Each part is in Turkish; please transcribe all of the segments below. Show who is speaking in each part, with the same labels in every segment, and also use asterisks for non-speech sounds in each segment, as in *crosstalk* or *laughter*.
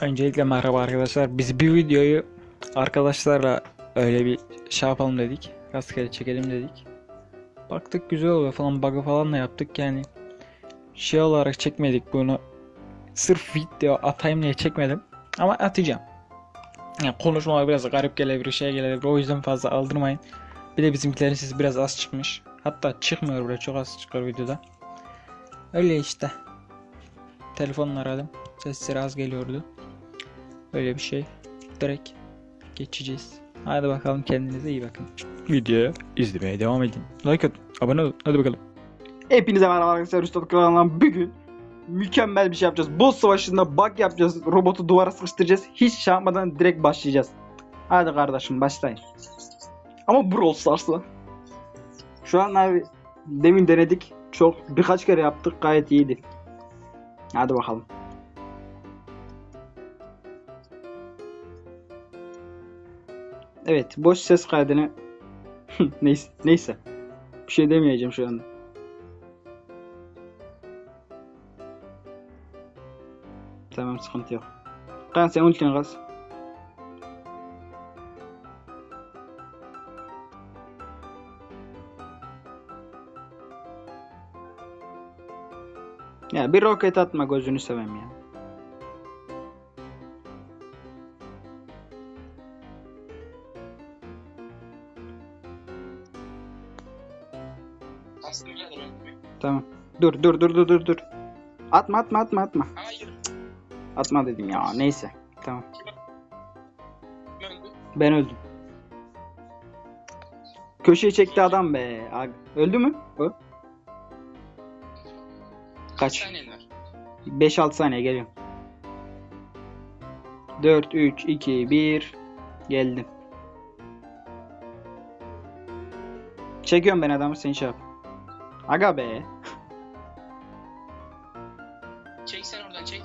Speaker 1: Öncelikle merhaba arkadaşlar. Biz bir videoyu arkadaşlarla öyle bir şey yapalım dedik. Rastgele çekelim dedik. Baktık güzel oluyor falan bug'ı falan da yaptık yani. Şey olarak çekmedik bunu. Sırf video atayım diye çekmedim. Ama atacağım. Yani konuşmalar biraz garip gelebilir, şey gelebilir. O yüzden fazla aldırmayın. Bir de bizimkilerin sesi biraz az çıkmış. Hatta çıkmıyor bile çok az çıkıyor videoda. Öyle işte. Telefonla aradım. Sesleri az geliyordu. Öyle bir şey. Direkt geçeceğiz. Hadi bakalım kendinize iyi bakın. Videoyu izlemeye devam edin. Like atın, abone olun. Hadi bakalım.
Speaker 2: Hepinize merhaba arkadaşlar. Üstad kanalından bugün mükemmel bir şey yapacağız. Boss savaşında bug yapacağız. Robotu duvara sıkıştıracağız. Hiç şey yapmadan direkt başlayacağız. Hadi kardeşim başlayın. Ama Brawl Stars'la. Şu an abi demin denedik. Çok birkaç kere yaptık. Gayet iyiydi. Hadi bakalım. Evet, boş ses kaydını *laughs* neyse, neyse. Bir şey demeyeceğim şu anda. Tamam sıkıntı yok. Kan sen ultini kas. Ya bir roket atma gözünü seveyim ya. Tamam. Dur dur dur dur dur dur. Atma atma atma atma.
Speaker 3: Hayır.
Speaker 2: Atma dedim ya neyse. Tamam. Ben öldüm. Köşeye çekti adam be. Öldü mü? O. Kaç?
Speaker 3: saniyen var?
Speaker 2: 5-6 saniye geliyorum. 4, 3, 2, 1. Geldim. Çekiyorum ben adamı sen şey yap. Aga be.
Speaker 3: Çek sen oradan çek.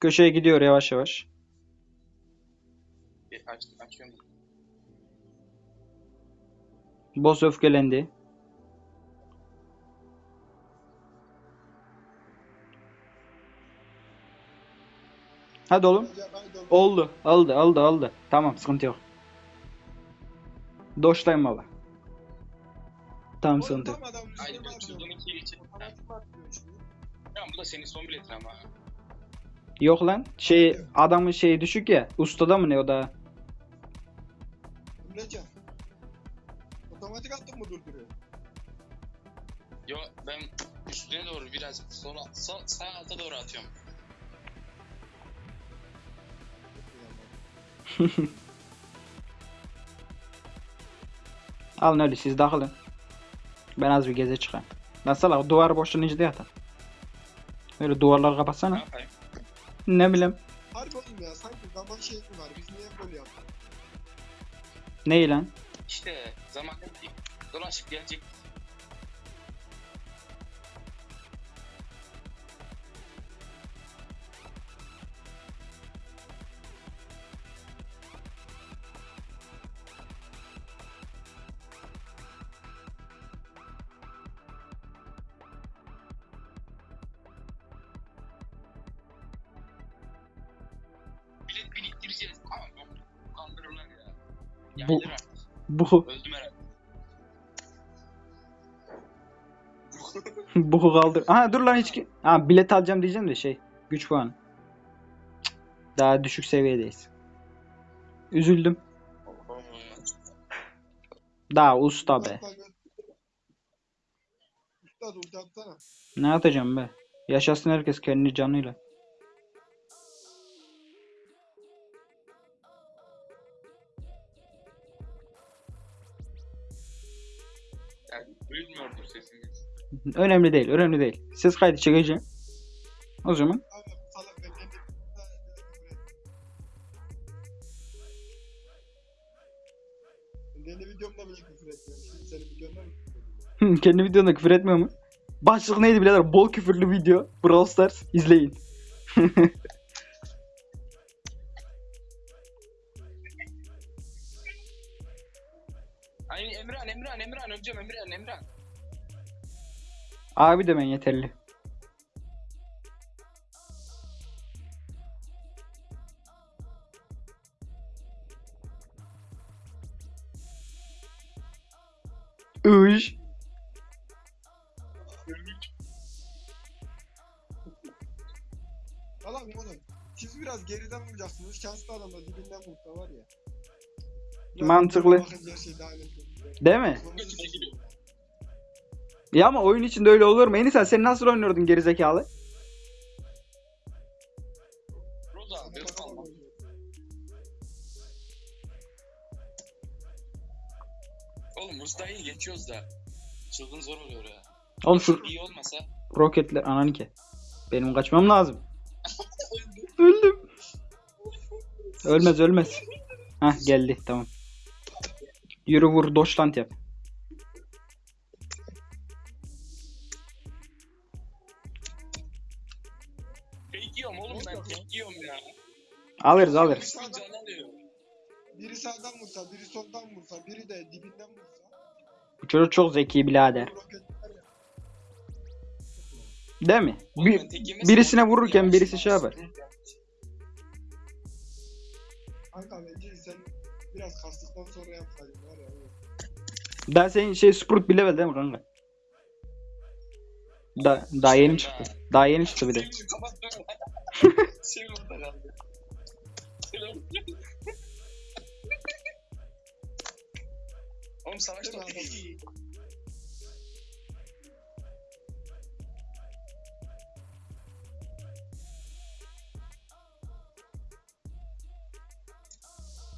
Speaker 2: Köşeye gidiyor yavaş yavaş.
Speaker 3: Aç, açıyorum.
Speaker 2: Boss öfkelendi. Hadi oğlum. Oldu. Aldı aldı aldı. Tamam sıkıntı yok. Doştayım baba. Tamam sıkıntı yok.
Speaker 3: Tamam bu da senin son biletin ama.
Speaker 2: Yok lan. Şey adamın şeyi düşük ya. Ustada mı ne o da?
Speaker 4: Emrecan. Otomatik attın mı durduruyor?
Speaker 3: Yo ben üstüne doğru biraz sola, sağ, sağ alta doğru atıyorum. *laughs*
Speaker 2: Alın öyle siz dağılın. Ben az bir geze çıkayım. Nasıl duvar boşlanınca da yatar. Öyle duvarları
Speaker 3: Ne
Speaker 2: kapatsana.
Speaker 3: yapayım?
Speaker 2: Ne bileyim.
Speaker 4: Harbi oğlum ya sanki zaman şey mi var? Biz niye böyle yaptık?
Speaker 2: Ne lan?
Speaker 3: İşte zamanla bir dolaşıp gelecek.
Speaker 2: Bu-. Bu
Speaker 3: Öldüm herhalde. *laughs*
Speaker 2: bu kaldır. Aha dur lan hiç ki. Ha bilet alacağım diyeceğim de şey. Güç puanı. Cık, Daha düşük seviyedeyiz. Üzüldüm. Daha usta be.
Speaker 4: Üstad ulti atsana.
Speaker 2: Ne atacağım be? Yaşasın herkes kendi canıyla. Önemli değil, önemli değil. Ses kaydı çekeceğim. O zaman.
Speaker 4: Kendi videomda bile küfür etmiyorum. *laughs*
Speaker 2: Kendi videonda küfür etmiyor mu? Başlık neydi birader? Bol küfürlü video. Brawl Stars. izleyin. *laughs*
Speaker 3: Ay Emran, Emran, Emran. Öleceğim Emran, Emran.
Speaker 2: Abi demen yeterli. Üş.
Speaker 4: Mı oğlum? Siz biraz geriden vuracaksınız. Şanslı adam da dibinden vursa var ya.
Speaker 2: Mantıklı.
Speaker 4: şey.
Speaker 2: Değil mi? Ya ama oyun içinde öyle olur mu? Enisel sen nasıl oynuyordun gerizekalı?
Speaker 3: Oğlum Usta'yı geçiyoruz da. Çılgın zor oluyor ya.
Speaker 2: Oğlum şu
Speaker 3: İyi olmasa.
Speaker 2: roketler ananı ke. Benim kaçmam lazım. *laughs* Öldüm. Ölmez ölmez. Hah geldi tamam. Yürü vur Deutschland yap. Alırız alırız.
Speaker 3: Üstün can alıyor.
Speaker 4: Biri sağdan vursa, biri soldan vursa, biri de dibinden vursa.
Speaker 2: Bu çocuk çok zeki birader.
Speaker 4: roketler ya.
Speaker 2: Değil mi?
Speaker 3: Oğlum
Speaker 2: Bir, birisine vururken birisi şey yapar.
Speaker 4: Kanka bence sen biraz kastıktan sonra yapsaydın var ya. evet.
Speaker 2: daha senin şey Sprut bir level değil mi kanka? Da, daha yeni çıktı. Daha yeni çıktı bir de.
Speaker 3: Sevim orada kaldı. Selam. Oğlum
Speaker 4: mi
Speaker 3: iyi.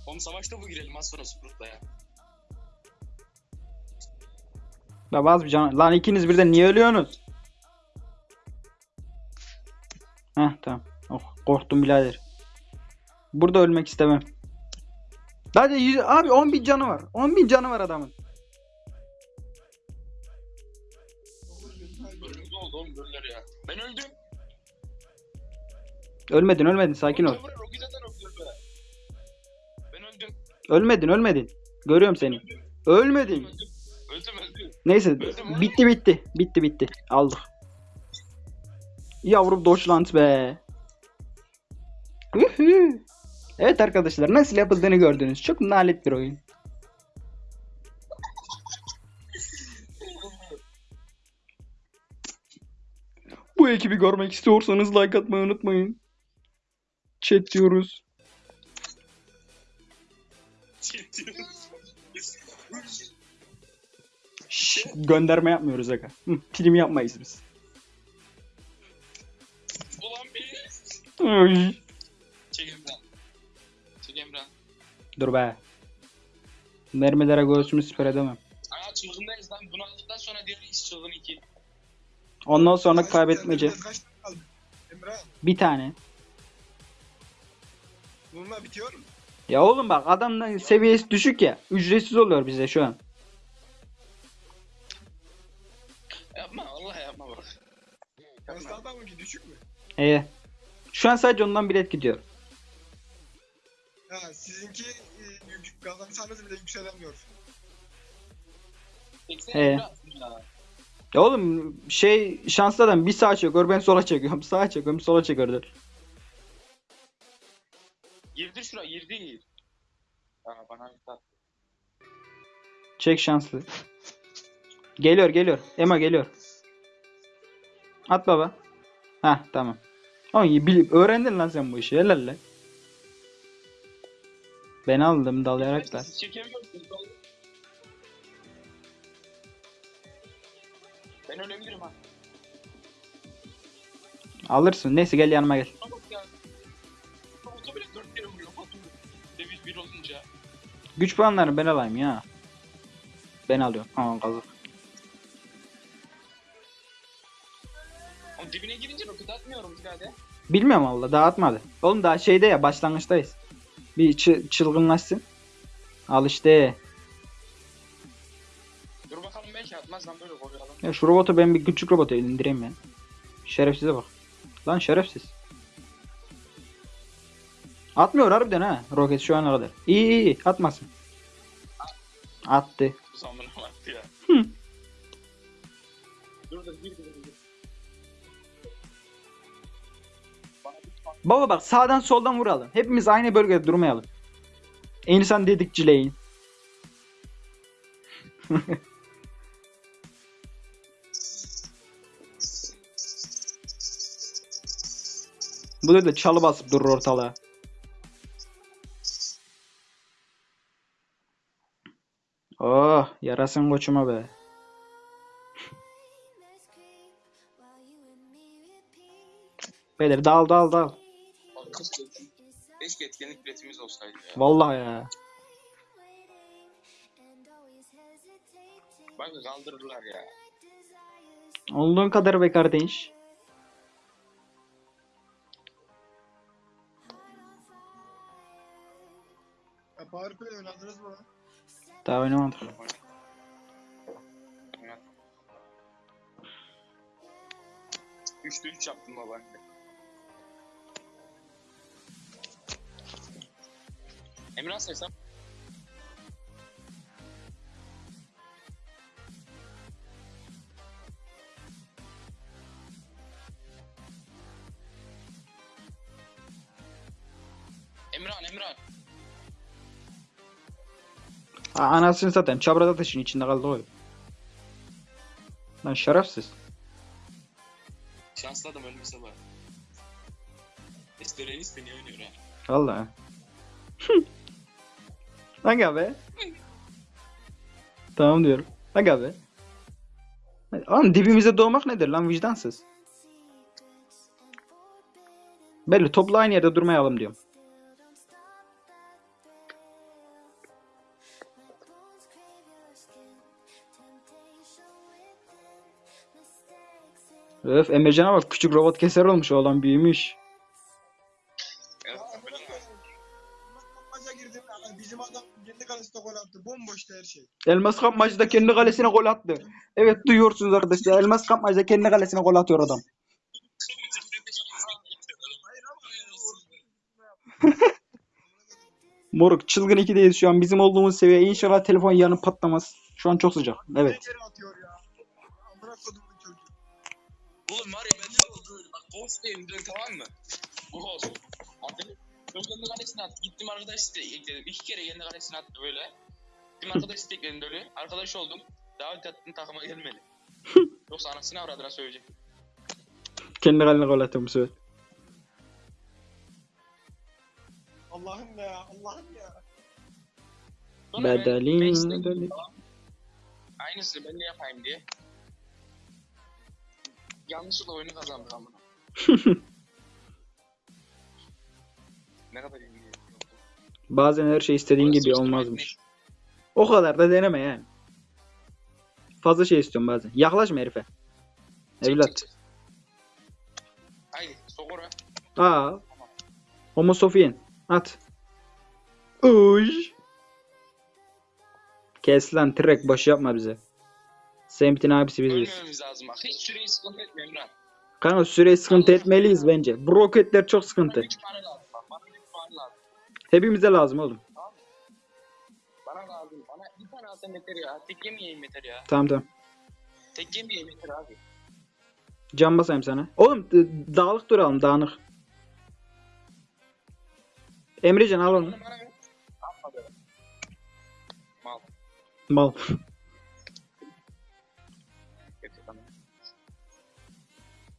Speaker 3: Oğlum savaşta bu girelim az sonra Sprut'la ya.
Speaker 2: Ya bazı bir can... Lan ikiniz birden niye ölüyorsunuz? Heh tamam. Oh korktum birader. Burada ölmek istemem. Sadece yüz... abi 10 bin canı var. 10 bin canı var adamın.
Speaker 3: Oldu oğlum ya. Ben öldüm.
Speaker 2: Ölmedin ölmedin sakin ol.
Speaker 3: Ben öldüm.
Speaker 2: Ölmedin ölmedin. Görüyorum seni. Ölmedin.
Speaker 3: Öldüm. Öldüm öldüm.
Speaker 2: Neyse bitti bitti. Bitti bitti. Aldık. Yavrum Deutschland be. Evet arkadaşlar nasıl yapıldığını gördünüz. Çok nalet bir oyun. Bu ekibi görmek istiyorsanız like atmayı unutmayın. Chat diyoruz. Şşş, gönderme yapmıyoruz aga. Hı, prim yapmayız biz.
Speaker 3: Ulan bir. Emran.
Speaker 2: Dur be. Mermilere göğsümü siper edemem.
Speaker 3: Aa çılgındayız lan. Bunu aldıktan sonra diğer iş çılgın 2.
Speaker 2: Ondan sonra kaybetmece.
Speaker 4: Kaç tane kaldı? Emrah,
Speaker 2: Bir tane.
Speaker 4: bununla bitiyor mu?
Speaker 2: Ya oğlum bak adamın seviyesi düşük ya. Ücretsiz oluyor bize şu an.
Speaker 3: Yapma Allah yapma bak. Yapma.
Speaker 4: Kastada mı ki düşük mü?
Speaker 2: Ee, şu an sadece ondan bilet gidiyor.
Speaker 4: Ha sizinki e, yük- kazansanız bile yükselemiyor.
Speaker 2: He.
Speaker 3: Ya.
Speaker 2: Oğlum şey şanslı adam bir sağa çekiyor ben sola çekiyorum. *laughs* Sağa çekiyorum sola çekiyor.
Speaker 3: Girdi şura girdi. Aa bana bir tat.
Speaker 2: Çek şanslı. Geliyor geliyor. Ema geliyor. At baba. Heh tamam. Oğlum öğrendin lan sen bu işi. Helal lan. Ben aldım dalayarak da.
Speaker 3: Siz çekemiyorsunuz. oğlum. Ben ölebilirim ha.
Speaker 2: Alırsın. Neyse gel yanıma gel.
Speaker 3: Bak ya. Oto bile 4 kere vuruyor. Batu. Deviz 1 olunca.
Speaker 2: Güç puanlarını ben alayım ya. Ben alıyorum. Aman kazık.
Speaker 3: Oğlum dibine girince roket atmıyorum birader.
Speaker 2: Bilmiyorum valla daha atmadı. Oğlum daha şeyde ya başlangıçtayız. Bir çı- çılgınlaşsın. Al işte.
Speaker 3: Dur bakalım belki atmaz lan böyle koruyor adam.
Speaker 2: Ya şu robotu ben bir küçük robotu indireyim ben. Şerefsize bak. Lan şerefsiz. Atmıyor harbiden ha. Roket şu ana kadar. İyi iyi iyi atmasın. Attı.
Speaker 3: Bu zamana vakti.
Speaker 2: Baba bak sağdan soldan vuralım. Hepimiz aynı bölgede durmayalım. İnsan dedikçileyin. *laughs* Bu da çalı basıp durur ortalığa. Oh yarasın koçuma be. *laughs* Beyler dal dal dal.
Speaker 3: Keşke etkinlik biletimiz olsaydı ya.
Speaker 2: Vallahi ya.
Speaker 3: Bak kaldırırlar ya.
Speaker 2: Olduğun kadar be kardeş.
Speaker 4: Ya PowerPoint oynadınız mı?
Speaker 2: Daha oynamadık.
Speaker 3: Üçte üç yaptım baba. Emrah hesap. Emran, Emran.
Speaker 2: Ha, anasını satayım. Çabrada taşın içinde kaldı o. Lan şerefsiz.
Speaker 3: Şanslı adam ölmese var. Esterenis beni oynuyor ha.
Speaker 2: Vallahi. *laughs* Aga be. tamam diyorum. Aga be. Oğlum dibimize doğmak nedir lan vicdansız. Belli topla aynı yerde durmayalım diyorum. Öf Emrecan'a bak küçük robot keser olmuş oğlan büyümüş. Elmas kapmacıda kendi kalesine gol attı. Evet duyuyorsunuz arkadaşlar. Elmas kapmacıda kendi kalesine gol atıyor adam. *laughs* Moruk çılgın 2'deyiz şu an. Bizim olduğumuz seviye. İnşallah telefon yarın patlamaz. Şu an çok sıcak. Evet.
Speaker 3: Oğlum var ya ben ne oldu? Tamam mı? Ghost. Kalesine attı. Gittim arkadaş ekledim. İki kere kendi kalesine attı böyle. Gittim arkadaş site ekledim böyle. Arkadaş oldum. Davet attım takıma gelmedi. *laughs* Yoksa anasını avradına söyleyecek.
Speaker 2: Kendi kalene gol atıyor bu sefer.
Speaker 4: Allah'ım ya. Allah'ım ya.
Speaker 3: Sonra ben-
Speaker 2: Bedelin,
Speaker 3: ben
Speaker 2: bedelin.
Speaker 3: falan. Aynısını ben de yapayım diye. Yanlışlıkla oyunu kazandık amına. *laughs* ne kadar iyi.
Speaker 2: Bazen her şey istediğin gibi olmazmış. O kadar da deneme yani. Fazla şey istiyorum bazen. Yaklaşma herife. Evlat.
Speaker 3: Haydi sok oraya.
Speaker 2: Aa. Homo Sofien. At. Uy. Kes lan trek boş yapma bize. Semt'in abisi biziz.
Speaker 3: Ölmememiz lazım bak. Hiç süreyi sıkıntı etme Emrah.
Speaker 2: Kanka süreyi sıkıntı etmeliyiz bence. Bu roketler çok sıkıntı.
Speaker 3: 3 tane lazım bak. Bana 3 tane lazım.
Speaker 2: Hepimize lazım oğlum.
Speaker 3: Alsam yeter ya. Tek yemeyeyim yeter ya.
Speaker 2: Tamam tamam.
Speaker 3: Tek yemeyeyim yeter abi.
Speaker 2: Can basayım sana. Oğlum dağlık duralım dağınık. Emrecan al onu.
Speaker 3: Mal.
Speaker 2: Mal.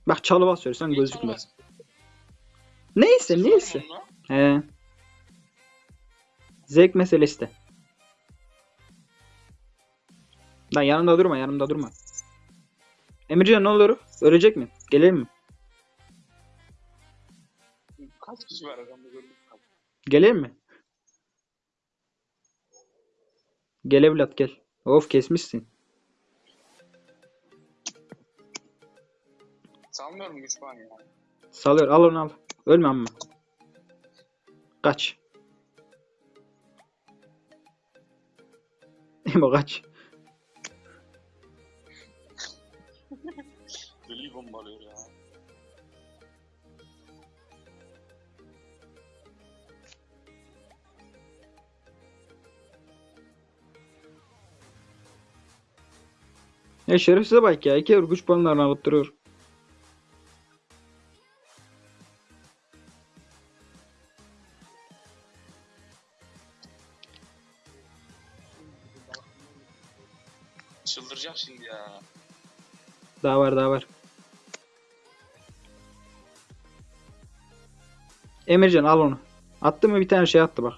Speaker 2: Bak çalı basıyorsan
Speaker 3: Hiç
Speaker 2: gözükmez. Neyse neyse. He. Zevk meselesi de. Lan yanımda durma yanımda durma. Emrecan ne olur? Ölecek mi? Gelelim mi?
Speaker 3: Kaç kişi var adamda gördüm.
Speaker 2: Gelelim mi? Gel evlat gel. Of kesmişsin.
Speaker 3: Sanmıyorum güç puan ya.
Speaker 2: Salıyor al onu al. Ölme amma. Kaç. *laughs* Emo kaç.
Speaker 3: Deli bombalıyor ya.
Speaker 2: Ya şerefsize bak ya. İki güç puanlarını alıp duruyor.
Speaker 3: Çıldıracak şimdi ya.
Speaker 2: Daha var daha var. Emircan al onu. Attı mı bir tane şey attı bak.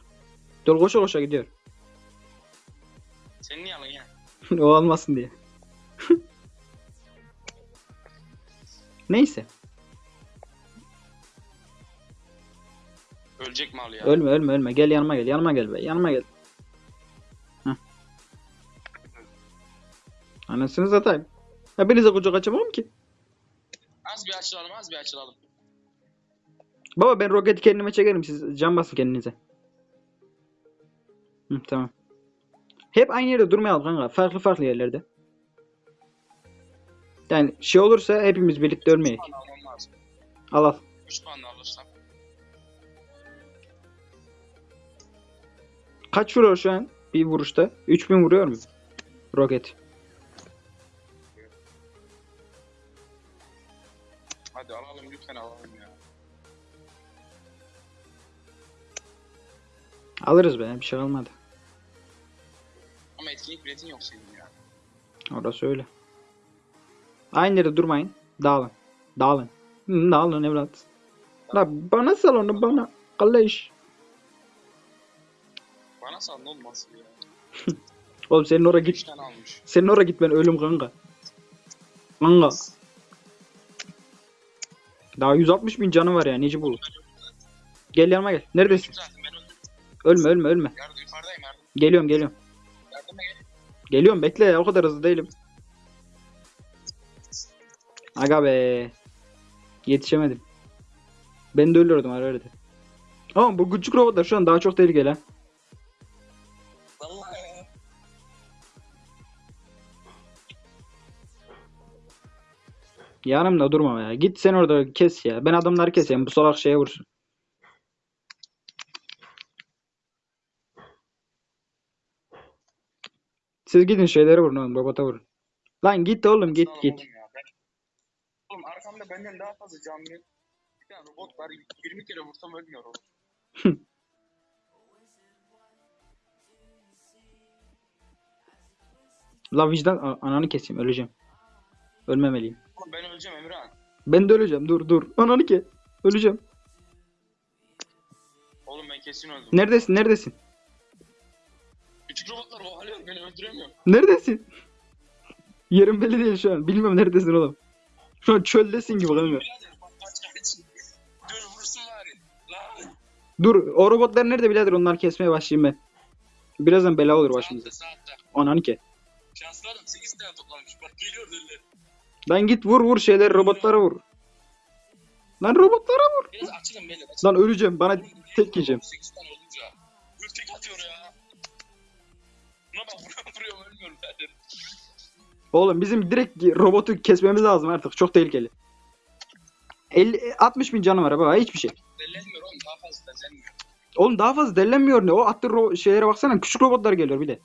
Speaker 2: Dur koşa koşa gidiyor.
Speaker 3: Sen niye alın ya? *laughs*
Speaker 2: o almasın diye. *laughs* Neyse.
Speaker 3: Ölecek mal ya.
Speaker 2: Ölme ölme ölme. Gel yanıma gel. Yanıma gel be. Yanıma gel. Heh. Anasını satayım. Hepinize kucak açamam ki.
Speaker 3: Az bir açılalım az bir açılalım.
Speaker 2: Baba ben roketi kendime çekerim. Siz can basın kendinize. Hı, tamam. Hep aynı yerde durmayalım kanka. Farklı farklı yerlerde. Yani şey olursa hepimiz birlikte
Speaker 3: lazım.
Speaker 2: Al al.
Speaker 3: 3 puan da alırsam.
Speaker 2: Kaç vuruyor şu an bir vuruşta? 3000 vuruyor mu? Roket.
Speaker 3: Hadi alalım lütfen alalım
Speaker 2: Alırız be. Bir şey kalmadı.
Speaker 3: Ama etkinlik biletin yok senin ya.
Speaker 2: Orası öyle. Aynı yerde durmayın. Dağılın. Dağılın. Hı, dağılın evlat. La bana sal onu bana. Kalleş.
Speaker 3: Bana sal ne olmaz ya. *laughs*
Speaker 2: Oğlum senin oraya
Speaker 3: 3
Speaker 2: git. Senin oraya gitmen ölüm kanka. Kanka. Daha 160 bin canı var ya Necip oğlum. Gel yanıma gel. Neredesin? Ölme ölme ölme.
Speaker 3: Yardım yukarıdayım yardım.
Speaker 2: Geliyorum geliyorum.
Speaker 3: Yardıma gel.
Speaker 2: Geliyorum bekle ya o kadar hızlı değilim. Aga be. Yetişemedim. Ben de ölüyordum ara arada. Ama bu küçük robotlar şu an daha çok tehlikeli ha. Yanımda durma ya. Git sen orada kes ya. Ben adamları keseyim. Bu salak şeye vursun. Siz gidin şeylere vurun oğlum. Robota vurun. Lan git oğlum git
Speaker 3: Sağ
Speaker 2: git.
Speaker 3: Oğlum, ya. Ben... oğlum arkamda benden daha fazla canlı. Bir tane robot var 20 kere vursam ölmüyor o.
Speaker 2: La *laughs* vicdan ananı keseyim öleceğim. Ölmemeliyim.
Speaker 3: Oğlum ben öleceğim Emirhan.
Speaker 2: Ben de öleceğim. Dur dur. Ananı ke. Öleceğim.
Speaker 3: Oğlum ben kesin öldüm.
Speaker 2: Neredesin? Neredesin?
Speaker 3: Küçük robotlar ovalıyor beni öldüremiyor.
Speaker 2: Neredesin? Yerim belli değil şu an. Bilmiyorum neredesin oğlum. Şu an çöldesin gibi kanka.
Speaker 3: Dur vursun bari. Lan.
Speaker 2: Dur o robotlar nerede birader onları kesmeye başlayayım ben. Birazdan bela olur başımıza.
Speaker 3: Saatte saatte.
Speaker 2: Ananı ke.
Speaker 3: Şanslı adam 8 tane toplamış. Bak geliyor deliler.
Speaker 2: Lan git vur vur şeyleri robotlara vur. Lan robotlara vur.
Speaker 3: Biraz açılın beyler. açılın.
Speaker 2: Lan öleceğim bana tek yiyeceğim.
Speaker 3: 8 tane olunca. Dur tek atıyor ya. Bak *laughs* vuruyorum vuruyorum ölmüyorum zaten.
Speaker 2: Oğlum bizim direkt robotu kesmemiz lazım artık. Çok tehlikeli. 50, 60 bin canı var baba hiçbir şey.
Speaker 3: Dellenmiyor oğlum daha fazla dellenmiyor.
Speaker 2: Oğlum daha fazla dellenmiyor ne? O attığı ro- şeylere baksana. Küçük robotlar geliyor bir de.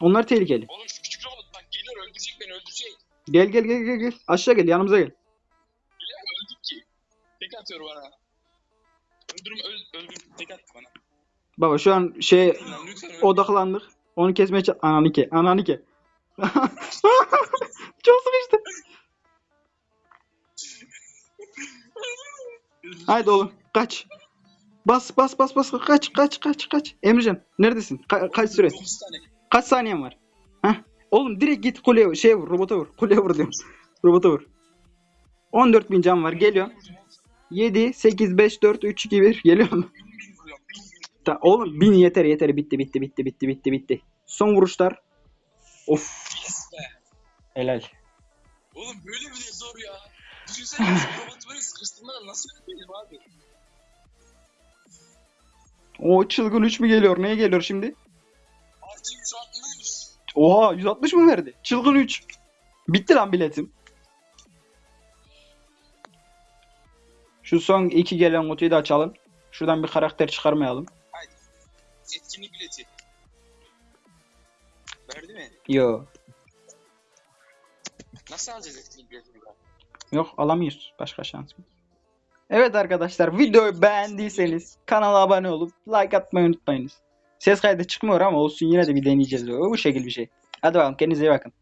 Speaker 2: Onlar tehlikeli.
Speaker 3: Oğlum şu küçük robot bak geliyor öldürecek beni öldürecek.
Speaker 2: Gel gel gel gel gel. Aşağı gel yanımıza gel.
Speaker 3: Geliyor öldük ki. Tek atıyor bana. Öldürüm öl, öldüm tek attı bana.
Speaker 2: Baba şu an şey odaklandık. Onu kesmeye çalış... Ananı ke. Ananı ke. *laughs* Çok sıkıştı. Haydi oğlum kaç. Bas bas bas bas kaç kaç kaç kaç. Emrecan neredesin? Ka- kaç süre?
Speaker 3: 9 tane.
Speaker 2: Kaç saniyen var? Heh. Oğlum direkt git kuleye şeye vur robota vur. Kuleye vur diyorum. robota vur. 14 bin can var geliyor. 7 8 5 4 3 2 1 geliyor mu?
Speaker 3: Bin bin vuruyorum bin bin.
Speaker 2: Ta- oğlum 1000 yeter yeter bitti bitti bitti bitti bitti bitti. Son vuruşlar. Of
Speaker 3: Yes be.
Speaker 2: helal.
Speaker 3: Oğlum böyle bile zor ya. Düşünsene *laughs* robotu böyle sıkıştırmadan nasıl öldürelim abi?
Speaker 2: O çılgın 3 mü geliyor? Neye geliyor şimdi?
Speaker 3: Artı 160.
Speaker 2: Oha 160 mı verdi? Çılgın 3. Bitti lan biletim. Şu son iki gelen kutuyu da açalım. Şuradan bir karakter çıkarmayalım.
Speaker 3: Etkinlik bileti. Verdi mi?
Speaker 2: Yo.
Speaker 3: Nasıl alacağız etkinlikleri?
Speaker 2: Yok alamıyoruz. Başka şans mı? Evet arkadaşlar videoyu beğendiyseniz kanala abone olup like atmayı unutmayınız. Ses kaydı çıkmıyor ama olsun yine de bir deneyeceğiz. Bu şekil bir şey. Hadi bakalım kendinize iyi bakın.